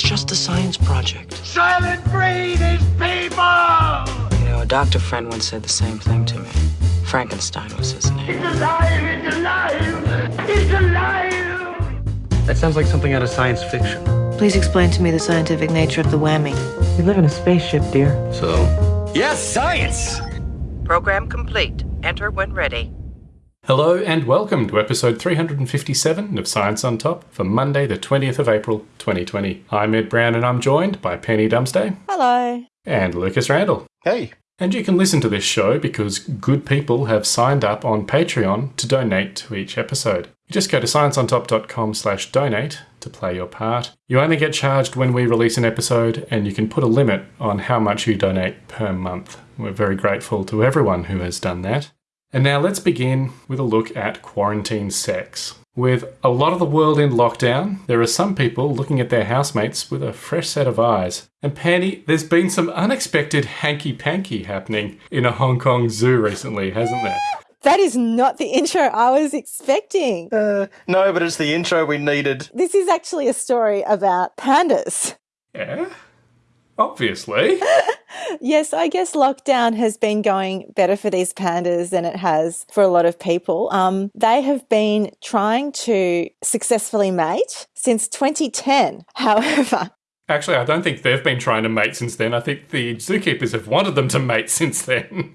It's just a science project. Soylent Green is people! You know, a doctor friend once said the same thing to me. Frankenstein was his name. It's alive! It's alive! It's alive! That sounds like something out of science fiction. Please explain to me the scientific nature of the whammy. We live in a spaceship, dear. So? Yes, science! Program complete. Enter when ready. Hello and welcome to episode 357 of Science on Top for Monday, the 20th of April, 2020. I'm Ed Brown and I'm joined by Penny Dumsday Hello. and Lucas Randall. Hey. And you can listen to this show because good people have signed up on Patreon to donate to each episode. You just go to scienceontop.com slash donate to play your part. You only get charged when we release an episode and you can put a limit on how much you donate per month. We're very grateful to everyone who has done that. And now let's begin with a look at quarantine sex. With a lot of the world in lockdown, there are some people looking at their housemates with a fresh set of eyes. And Penny, there's been some unexpected hanky panky happening in a Hong Kong zoo recently, hasn't there? That is not the intro I was expecting. Uh, no, but it's the intro we needed. This is actually a story about pandas. Yeah? Obviously. Yes, I guess lockdown has been going better for these pandas than it has for a lot of people. Um, they have been trying to successfully mate since 2010. However, Actually, I don't think they've been trying to mate since then. I think the zookeepers have wanted them to mate since then.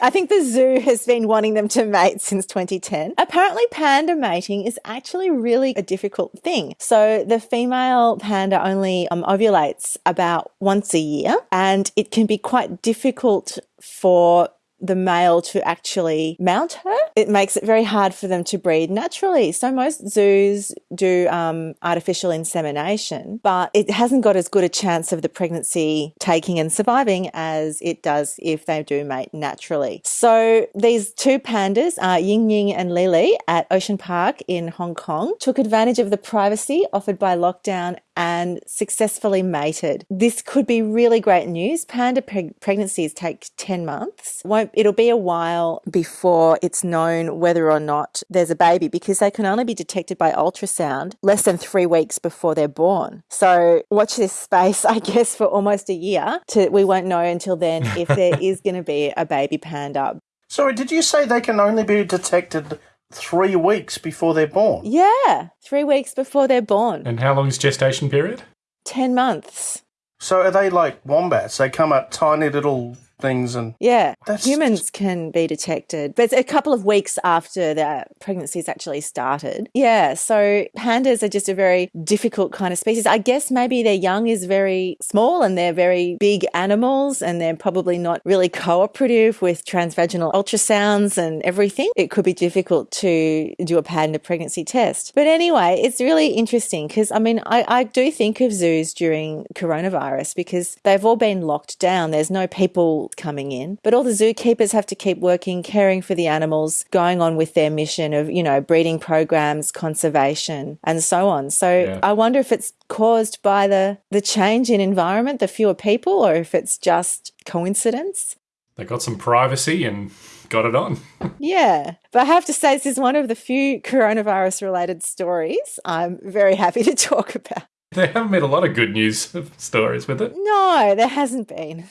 I think the zoo has been wanting them to mate since 2010. Apparently, panda mating is actually really a difficult thing. So, the female panda only um, ovulates about once a year, and it can be quite difficult for the male to actually mount her. It makes it very hard for them to breed naturally. So most zoos do um, artificial insemination, but it hasn't got as good a chance of the pregnancy taking and surviving as it does if they do mate naturally. So these two pandas, uh, Ying Ying and Le Le, at Ocean Park in Hong Kong, took advantage of the privacy offered by lockdown and successfully mated. This could be really great news. Panda preg- pregnancies take 10 months. Won't, it'll be a while before it's known whether or not there's a baby because they can only be detected by ultrasound less than three weeks before they're born. So watch this space, I guess, for almost a year. To, we won't know until then if there is going to be a baby panda. Sorry, did you say they can only be detected three weeks before they're born? Yeah, three weeks before they're born. and how long is gestation period? 10 months. So are they like wombats? They come out tiny little things and Yeah, That's- humans can be detected, but it's a couple of weeks after the pregnancy's actually started. Yeah, so pandas are just a very difficult kind of species. I guess maybe their young is very small and they're very big animals and they're probably not really cooperative with transvaginal ultrasounds and everything. It could be difficult to do a panda pregnancy test. But anyway, it's really interesting because I mean, I, I do think of zoos during coronavirus because they've all been locked down. There's no people coming in, but all the zookeepers have to keep working, caring for the animals, going on with their mission of, you know, breeding programs, conservation, and so on. So Yeah. I wonder if it's caused by the, the change in environment, the fewer people, or if it's just coincidence. They got some privacy and got it on. Yeah. But I have to say, this is one of the few coronavirus related stories I'm very happy to talk about. They haven't made a lot of good news stories with it. No, there hasn't been.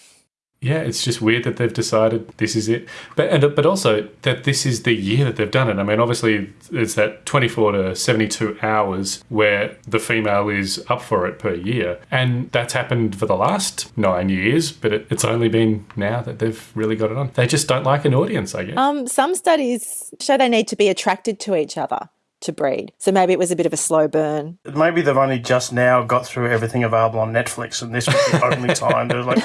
Yeah, it's just weird that they've decided this is it. But and but also that this is the year that they've done it. I mean, obviously it's that 24 to 72 hours where the female is up for it per year. And that's happened for the last 9 years, but it, it's only been now that they've really got it on. They just don't like an audience, I guess. Um, some studies show they need to be attracted to each other to breed. So maybe it was a bit of a slow burn. maybe they've only just now got through everything available on Netflix and this was the only time they're like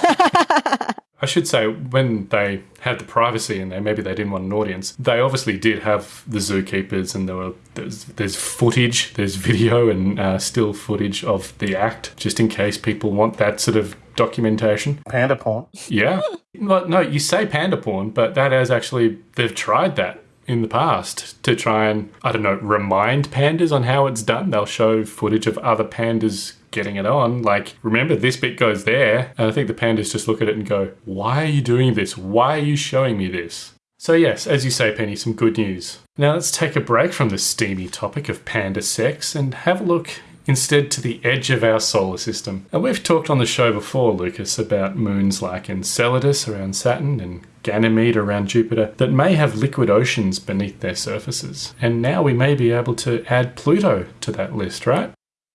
I should say when they had the privacy in there, maybe they didn't want an audience. They obviously did have the zookeepers, and there were there's, there's footage, there's video and uh, still footage of the act, just in case people want that sort of documentation. panda porn. Yeah, well, no, you say panda porn, but that is actually they've tried that in the past to try and I don't know remind pandas on how it's done. They'll show footage of other pandas getting it on. Like, remember this bit goes there, and I think the pandas just look at it and go, "Why are you doing this? Why are you showing me this?" So yes, as you say, Penny, some good news. Now let's take a break from the steamy topic of panda sex and have a look instead to the edge of our solar system. And we've talked on the show before, Lucas, about moons like Enceladus around Saturn and Ganymede around Jupiter that may have liquid oceans beneath their surfaces. And now we may be able to add Pluto to that list, right?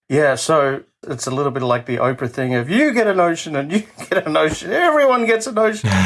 Yeah, so it's a little bit like the Oprah thing of you get an ocean and you get an ocean, everyone gets an ocean.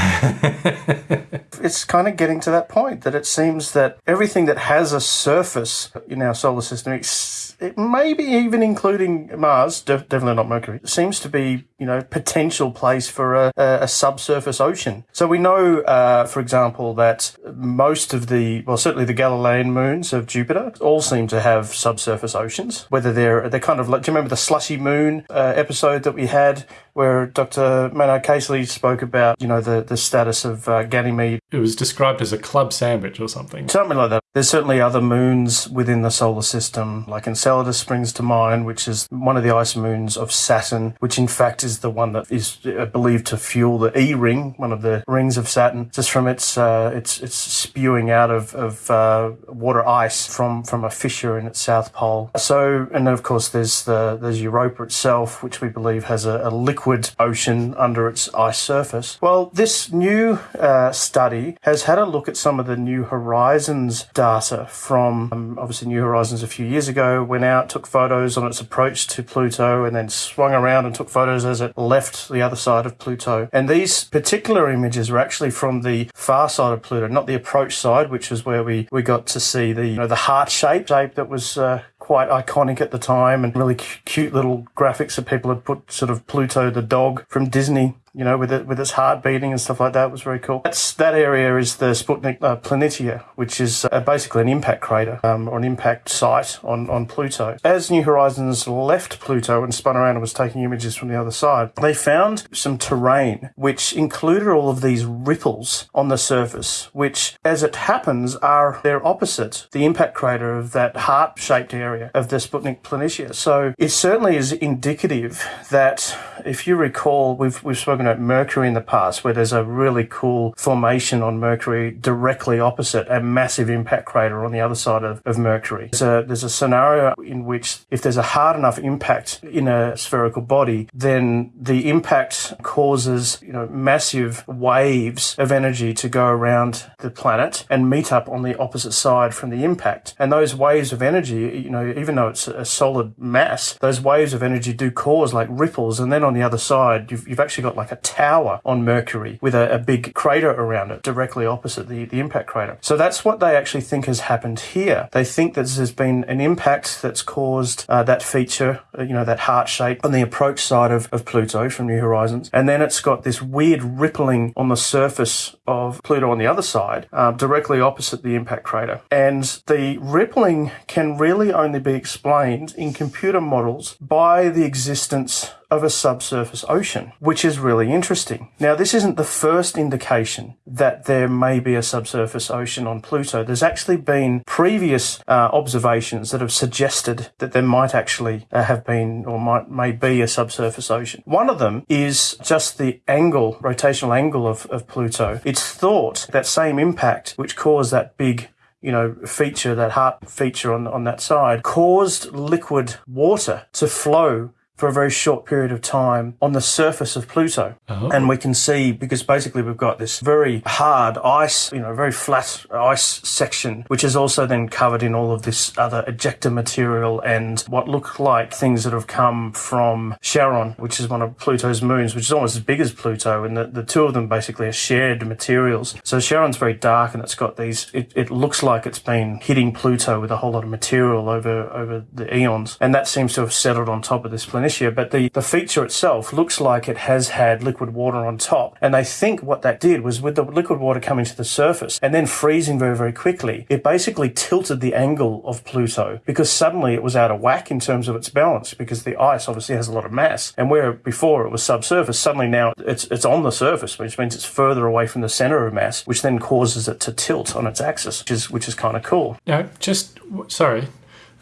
it's kind of getting to that point that it seems that everything that has a surface in our solar system, it maybe even including Mars, def- definitely not Mercury, seems to be you know potential place for a, a, a subsurface ocean. So we know, uh, for example, that most of the well, certainly the Galilean moons of Jupiter all seem to have subsurface oceans. Whether they're they're kind of like, do you remember the slushy moon uh, episode that we had where Dr. Maynard Casely spoke about, you know, the, the status of uh, Ganymede. It was described as a club sandwich or something. Something like that. There's certainly other moons within the solar system, like Enceladus springs to mind, which is one of the ice moons of Saturn, which in fact is the one that is uh, believed to fuel the E ring, one of the rings of Saturn, just from its uh, its its spewing out of, of uh, water ice from, from a fissure in its south pole. So, and then of course there's the there's Europa itself, which we believe has a, a liquid ocean under its ice surface. Well, this new uh, study has had a look at some of the New Horizons data from um, obviously New Horizons a few years ago. Went out, took photos on its approach to Pluto, and then swung around and took photos as it left the other side of Pluto. And these particular images were actually from the far side of Pluto, not the approach side, which is where we, we got to see the you know, the heart shape shape that was uh, quite iconic at the time and really cute little graphics that people had put sort of Pluto the dog from Disney you know, with it with its heart beating and stuff like that It was very cool. That's that area is the Sputnik uh, Planitia, which is uh, basically an impact crater um, or an impact site on on Pluto. As New Horizons left Pluto and spun around and was taking images from the other side, they found some terrain which included all of these ripples on the surface, which, as it happens, are their opposite the impact crater of that heart-shaped area of the Sputnik Planitia. So it certainly is indicative that, if you recall, we've we've spoken at Mercury in the past, where there's a really cool formation on Mercury directly opposite a massive impact crater on the other side of, of Mercury. There's a, there's a scenario in which if there's a hard enough impact in a spherical body, then the impact causes, you know, massive waves of energy to go around the planet and meet up on the opposite side from the impact. And those waves of energy, you know, even though it's a solid mass, those waves of energy do cause like ripples. And then on the other side, you've, you've actually got like a tower on Mercury with a, a big crater around it, directly opposite the, the impact crater. So that's what they actually think has happened here. They think that there's been an impact that's caused uh, that feature, uh, you know, that heart shape on the approach side of, of Pluto from New Horizons. And then it's got this weird rippling on the surface of Pluto on the other side, uh, directly opposite the impact crater. And the rippling can really only be explained in computer models by the existence of a subsurface ocean, which is really interesting. Now, this isn't the first indication that there may be a subsurface ocean on Pluto. There's actually been previous uh, observations that have suggested that there might actually uh, have been or might may be a subsurface ocean. One of them is just the angle, rotational angle of, of Pluto. It's thought that same impact which caused that big you know, feature, that heart feature on, on that side, caused liquid water to flow for a very short period of time on the surface of Pluto. Oh. And we can see, because basically we've got this very hard ice, you know, very flat ice section, which is also then covered in all of this other ejecta material and what look like things that have come from Charon, which is one of Pluto's moons, which is almost as big as Pluto. And the, the two of them basically are shared materials. So Charon's very dark and it's got these, it, it looks like it's been hitting Pluto with a whole lot of material over, over the eons. And that seems to have settled on top of this planet Planitia, but the, the feature itself looks like it has had liquid water on top. And they think what that did was with the liquid water coming to the surface and then freezing very, very quickly, it basically tilted the angle of Pluto because suddenly it was out of whack in terms of its balance because the ice obviously has a lot of mass. And where before it was subsurface, suddenly now it's, it's on the surface, which means it's further away from the center of mass, which then causes it to tilt on its axis, which is, which is kind of cool. Now, just, sorry,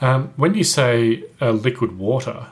um, when you say uh, liquid water,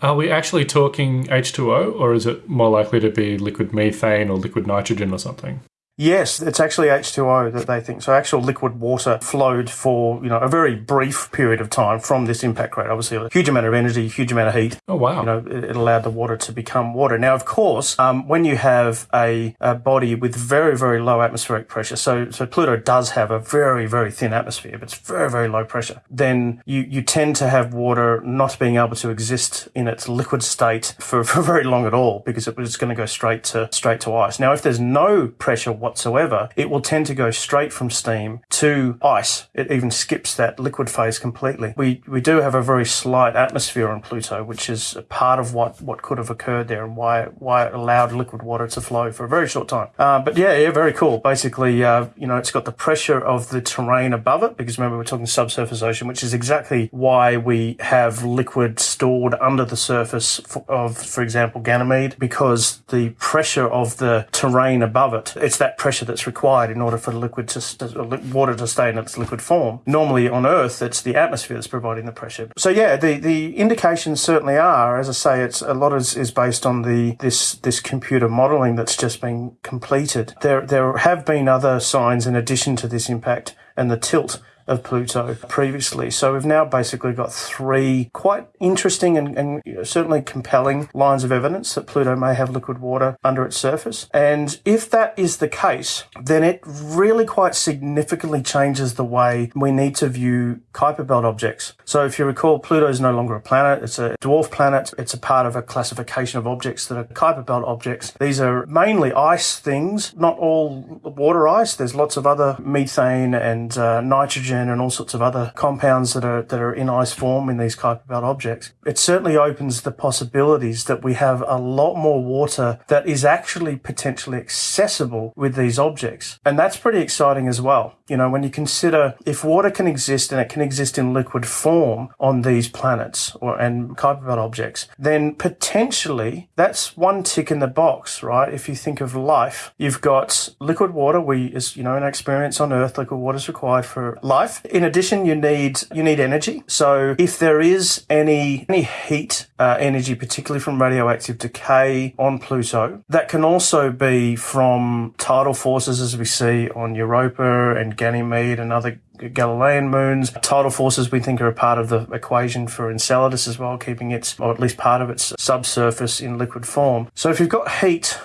are we actually talking H2O or is it more likely to be liquid methane or liquid nitrogen or something? Yes, it's actually H2O that they think. So actual liquid water flowed for, you know, a very brief period of time from this impact crater. Obviously a huge amount of energy, huge amount of heat. Oh, wow. You know, it, it allowed the water to become water. Now, of course, um, when you have a, a body with very, very low atmospheric pressure, so, so Pluto does have a very, very thin atmosphere, but it's very, very low pressure, then you, you tend to have water not being able to exist in its liquid state for, for very long at all because it was going to go straight to, straight to ice. Now, if there's no pressure whatsoever, it will tend to go straight from steam to ice. It even skips that liquid phase completely. We, we do have a very slight atmosphere on Pluto, which is a part of what, what could have occurred there and why, why it allowed liquid water to flow for a very short time. Uh, but yeah, yeah, very cool. Basically, uh, you know, it's got the pressure of the terrain above it because remember we're talking subsurface ocean, which is exactly why we have liquid stored under the surface of, for example, Ganymede, because the pressure of the terrain above it, it's that pressure that's required in order for the liquid to, uh, water to stay in its liquid form. Normally on Earth, it's the atmosphere that's providing the pressure. So yeah, the, the indications certainly are, as I say, it's a lot is, is based on the, this, this computer modeling that's just been completed. There, there have been other signs in addition to this impact and the tilt of Pluto previously. So we've now basically got three quite interesting and, and certainly compelling lines of evidence that Pluto may have liquid water under its surface. And if that is the case, then it really quite significantly changes the way we need to view Kuiper Belt objects. So if you recall, Pluto is no longer a planet. It's a dwarf planet. It's a part of a classification of objects that are Kuiper Belt objects. These are mainly ice things, not all water ice. There's lots of other methane and uh, nitrogen and all sorts of other compounds that are that are in ice form in these Kuiper Belt objects. It certainly opens the possibilities that we have a lot more water that is actually potentially accessible with these objects. And that's pretty exciting as well. You know, when you consider if water can exist and it can exist in liquid form on these planets or and Kuiper Belt objects, then potentially that's one tick in the box, right? If you think of life, you've got liquid water. We, as you know, in our experience on Earth, liquid water is required for life In addition, you need you need energy. So if there is any any heat uh, energy, particularly from radioactive decay on Pluto, that can also be from tidal forces, as we see on Europa and Ganymede and other Galilean moons. Tidal forces we think are a part of the equation for Enceladus as well, keeping its, or at least part of its subsurface in liquid form. So if you've got heat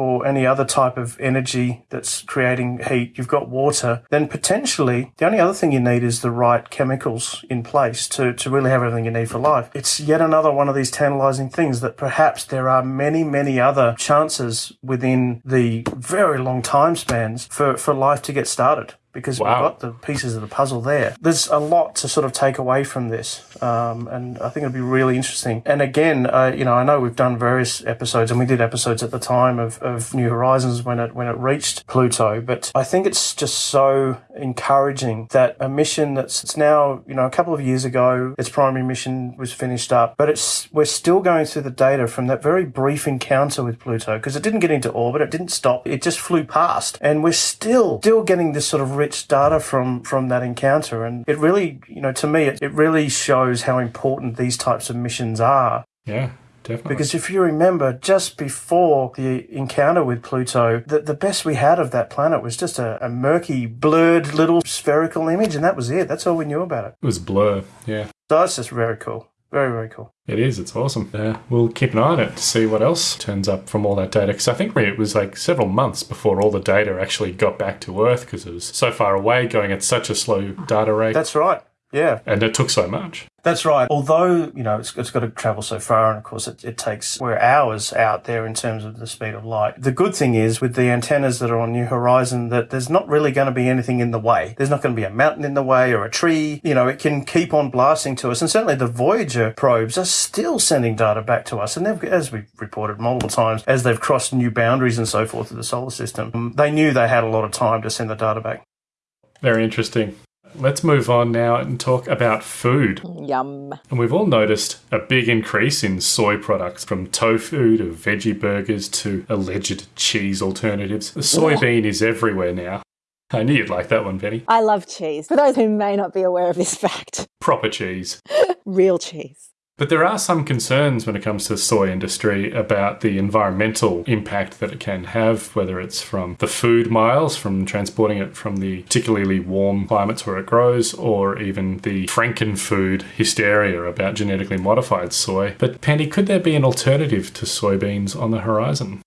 or any other type of energy that's creating heat, you've got water, then potentially the only other thing you need is the right chemicals in place to, to really have everything you need for life. It's yet another one of these tantalizing things that perhaps there are many, many other chances within the very long time spans for, for life to get started because Wow. we've got the pieces of the puzzle there. There's a lot to sort of take away from this, um, and I think it'd be really interesting. And again, uh, you know, I know we've done various episodes, and we did episodes at the time of, of New Horizons when it when it reached Pluto. But I think it's just so encouraging that a mission that's it's now you know a couple of years ago, its primary mission was finished up, but it's we're still going through the data from that very brief encounter with Pluto because it didn't get into orbit, it didn't stop, it just flew past, and we're still still getting this sort of rich data from from that encounter, and it really you know to me it, it really shows how important these types of missions are. Yeah, definitely. Because if you remember, just before the encounter with Pluto, the, the best we had of that planet was just a, a murky, blurred little spherical image, and that was it. That's all we knew about it. it was blur. Yeah. So that's just very cool. Very, very cool. It is. It's awesome. Uh, we'll keep an eye on it to see what else turns up from all that data. Because I think it was like several months before all the data actually got back to Earth because it was so far away, going at such a slow data rate, That's right. Yeah. and it took so much. That's right. Although, you know, it's, it's got to travel so far, and of course, it, it takes, we're hours out there in terms of the speed of light. The good thing is with the antennas that are on New Horizon that there's not really going to be anything in the way. There's not going to be a mountain in the way or a tree. You know, it can keep on blasting to us. And certainly the Voyager probes are still sending data back to us. And they've, as we've reported multiple times, as they've crossed new boundaries and so forth of the solar system, they knew they had a lot of time to send the data back. Very interesting. Let's move on now and talk about food. Yum. And we've all noticed a big increase in soy products from tofu to veggie burgers to alleged cheese alternatives. The soybean is everywhere now. I knew you'd like that one, Penny. I love cheese. For those who may not be aware of this fact, Proper cheese. real cheese. But there are some concerns when it comes to the soy industry about the environmental impact that it can have, whether it's from the food miles, from transporting it from the particularly warm climates where it grows, or even the frankenfood hysteria about genetically modified soy. But Penny, could there be an alternative to soybeans on the horizon?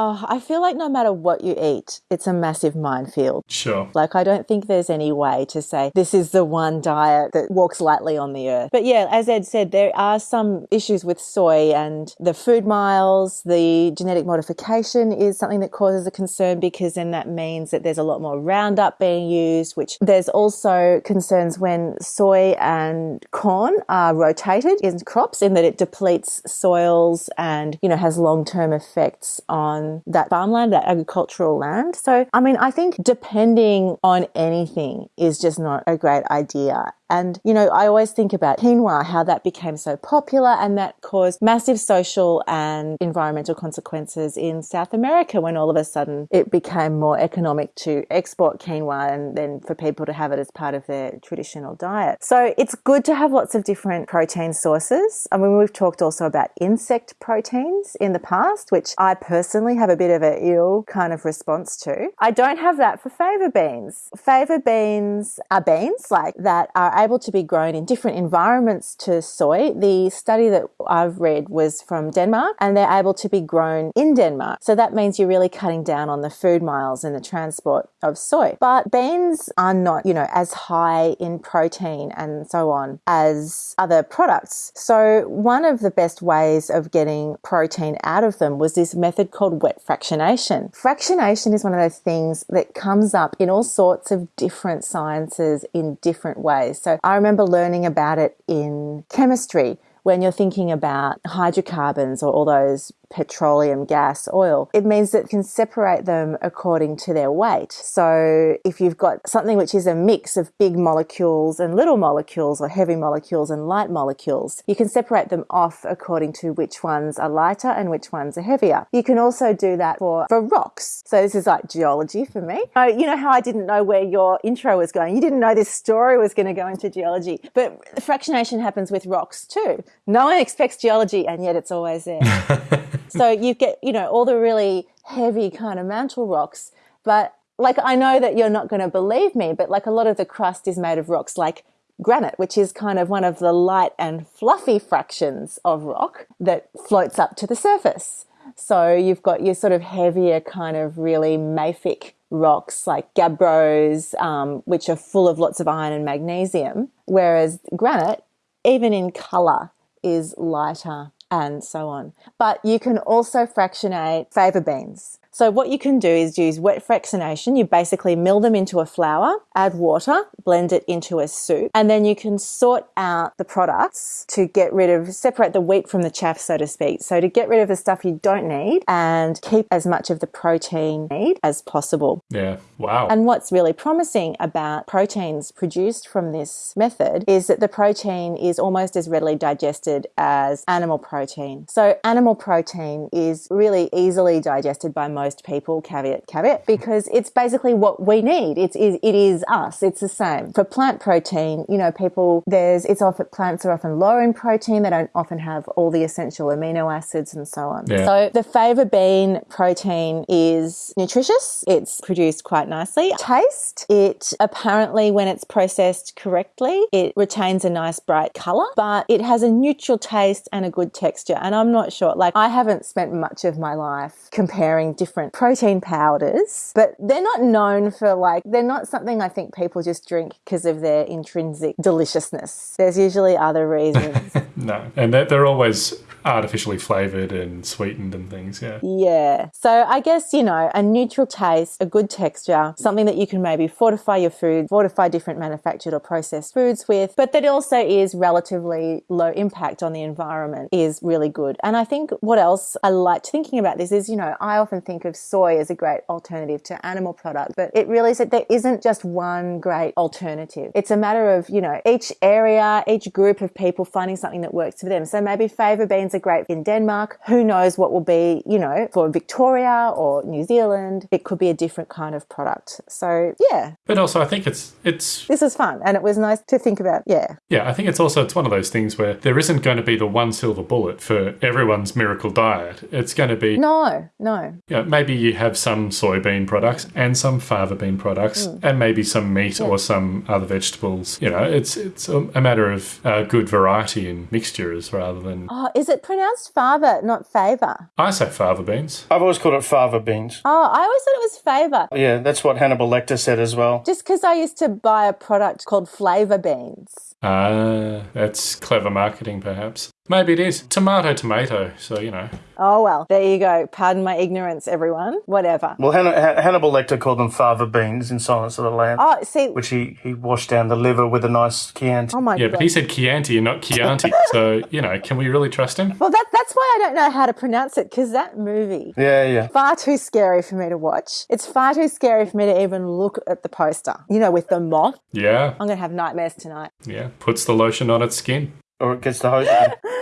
Oh, I feel like no matter what you eat, it's a massive minefield. Sure. Like, I don't think there's any way to say this is the one diet that walks lightly on the earth. But yeah, as Ed said, there are some issues with soy and the food miles, the genetic modification is something that causes a concern because then that means that there's a lot more Roundup being used, which there's also concerns when soy and corn are rotated in crops in that it depletes soils and, you know, has long term effects on Um, that farmland, that agricultural land. So, I mean, I think depending on anything is just not a great idea. And, you know, I always think about quinoa, how that became so popular and that caused massive social and environmental consequences in South America when all of a sudden it became more economic to export quinoa and then for people to have it as part of their traditional diet. So it's good to have lots of different protein sources. I mean, we've talked also about insect proteins in the past, which I personally have a bit of an ill kind of response to. I don't have that for fava beans. Fava beans are beans like that are able to be grown in different environments to soy. The study that I've read was from Denmark and they're able to be grown in Denmark. So that means you're really cutting down on the food miles and the transport of soy. But beans are not, you know, as high in protein and so on as other products. So one of the best ways of getting protein out of them was this method called wet fractionation. Fractionation is one of those things that comes up in all sorts of different sciences in different ways. So I remember learning about it in chemistry when you're thinking about hydrocarbons or all those petroleum, gas, oil, it means that can separate them according to their weight. So if you've got something which is a mix of big molecules and little molecules or heavy molecules and light molecules, you can separate them off according to which ones are lighter and which ones are heavier. You can also do that for, for rocks. So this is like geology for me. You know how I didn't know where your intro was going? You didn't know this story was going to go into geology, but fractionation happens with rocks too. No one expects geology and yet it's always there. so you get, you know, all the really heavy kind of mantle rocks. But like, I know that you're not going to believe me, but like a lot of the crust is made of rocks like granite, which is kind of one of the light and fluffy fractions of rock that floats up to the surface. So you've got your sort of heavier kind of really mafic rocks like gabbros, um, which are full of lots of iron and magnesium, whereas granite, even in color, is lighter and so on. But you can also fractionate fava beans. So what you can do is use wet fractionation. You basically mill them into a flour, add water, blend it into a soup, and then you can sort out the products to get rid of, separate the wheat from the chaff, so to speak. So to get rid of the stuff you don't need and keep as much of the protein need as possible. Yeah. Wow. And what's really promising about proteins produced from this method is that the protein is almost as readily digested as animal protein. So animal protein is really easily digested by most most people, caveat, caveat, because it's basically what we need. It's, it is us. It's the same. For plant protein, you know, people, there's, it's often, plants are often low in protein. They don't often have all the essential amino acids and so on. Yeah. So the fava bean protein is nutritious. It's produced quite nicely. Taste, it apparently, when it's processed correctly, it retains a nice bright color, but it has a neutral taste and a good texture. And I'm not sure, like, I haven't spent much of my life comparing different different protein powders, but they're not known for like, they're not something I think people just drink because of their intrinsic deliciousness. There's usually other reasons. no, and they're, they're always artificially flavored and sweetened and things. Yeah. Yeah. So I guess, you know, a neutral taste, a good texture, something that you can maybe fortify your food, fortify different manufactured or processed foods with, but that also is relatively low impact on the environment is really good. And I think what else I liked thinking about this is, you know, I often think of soy as a great alternative to animal product, but it really is that there isn't just one great alternative. It's a matter of, you know, each area, each group of people finding something that works for them. So maybe fava beans beans are great in Denmark. Who knows what will be, you know, for Victoria or New Zealand? It could be a different kind of product. So yeah, But also, I think it's it's this is fun, and it was nice to think about. Yeah, yeah. I think it's also it's one of those things where there isn't going to be the one silver bullet for everyone's miracle diet. It's going to be no, no, Yeah, maybe you have some soybean products and some fava bean products, Mm. and maybe some meat or some other vegetables. You know, it's it's a, a matter of uh, good variety and mixtures rather than. Oh, is it pronounced fava, not favor? I say fava beans. I've always called it fava beans. Oh, I always thought it was favor. Yeah, that's what Hannibal Lecter said as well. Just because I used to buy a product called flavor beans. Ah, that's clever marketing, perhaps. Maybe it is tomato, tomato. So you know, Oh well, there you go. Pardon my ignorance, everyone. Whatever. Well, Han- Han- Hannibal Lecter called them fava beans in Silence of the Lambs, Oh, see. which he, he washed down the liver with a nice Chianti. Oh my yeah, god. but he said Chianti and not Chianti. so you know, can we really trust him? well, that, that's why I don't know how to pronounce it because that movie Yeah, yeah. far too scary for me to watch. It's far too scary for me to even look at the poster. You know, with the moth. Yeah, I'm gonna have nightmares tonight. yeah. Puts the lotion on its skin. Or it gets the hose.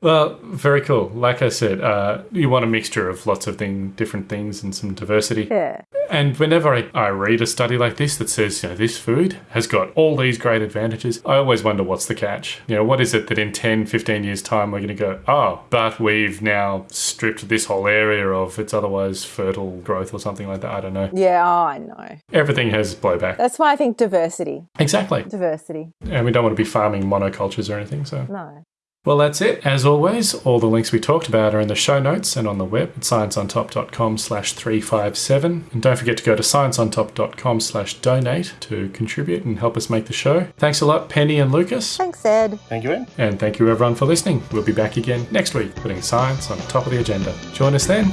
Well, very cool. Like I said, uh, you want a mixture of lots of thing, different things and some diversity. Yeah. And whenever I, I read a study like this that says, you know, this food has got all these great advantages, I always wonder what's the catch. You know, what is it that in 10, 15 years' time we're going to go, oh, but we've now stripped this whole area of its otherwise fertile growth or something like that? I don't know. Yeah. Oh, I know. Everything has blowback. That's why I think diversity. Exactly. Diversity. And we don't want to be farming monocultures or anything, so. No. Well, that's it. As always, all the links we talked about are in the show notes and on the web at scienceontop.com slash 357. And don't forget to go to scienceontop.com slash donate to contribute and help us make the show. Thanks a lot, Penny and Lucas. Thanks, Ed. Thank you, Ed. And thank you everyone for listening. We'll be back again next week, putting science on top of the agenda. Join us then.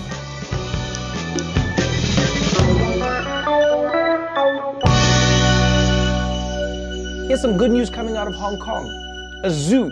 Here's some good news coming out of Hong Kong. A zoo,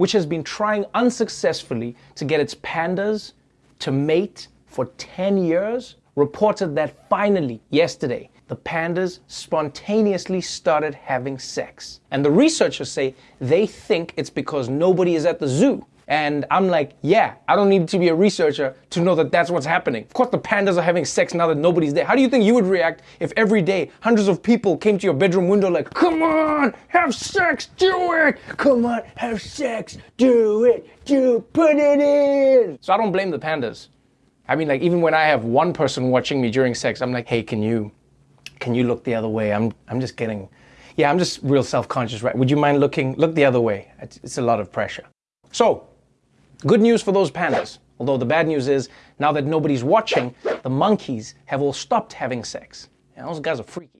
which has been trying unsuccessfully to get its pandas to mate for 10 years, reported that finally, yesterday, the pandas spontaneously started having sex. And the researchers say they think it's because nobody is at the zoo. And I'm like, yeah, I don't need to be a researcher to know that that's what's happening. Of course, the pandas are having sex now that nobody's there. How do you think you would react if every day hundreds of people came to your bedroom window like, come on, have sex, do it, come on, have sex, do it, do put it in. So I don't blame the pandas. I mean, like even when I have one person watching me during sex, I'm like, hey, can you, can you look the other way? I'm, I'm just getting, yeah, I'm just real self-conscious, right? Would you mind looking, look the other way? It's, it's a lot of pressure. So, good news for those pandas. Although the bad news is, now that nobody's watching, the monkeys have all stopped having sex. Those guys are freaky.